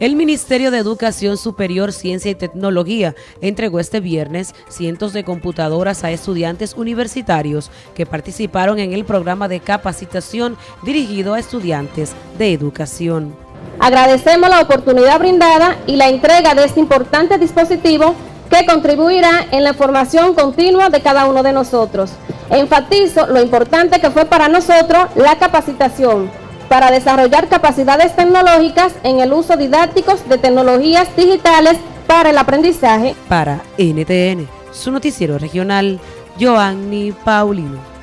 El Ministerio de Educación Superior, Ciencia y Tecnología entregó este viernes cientos de computadoras a estudiantes universitarios que participaron en el programa de capacitación dirigido a estudiantes de educación. Agradecemos la oportunidad brindada y la entrega de este importante dispositivo que contribuirá en la formación continua de cada uno de nosotros. Enfatizo lo importante que fue para nosotros la capacitación para desarrollar capacidades tecnológicas en el uso didáctico de tecnologías digitales para el aprendizaje. Para NTN, su noticiero regional, Joanny Paulino.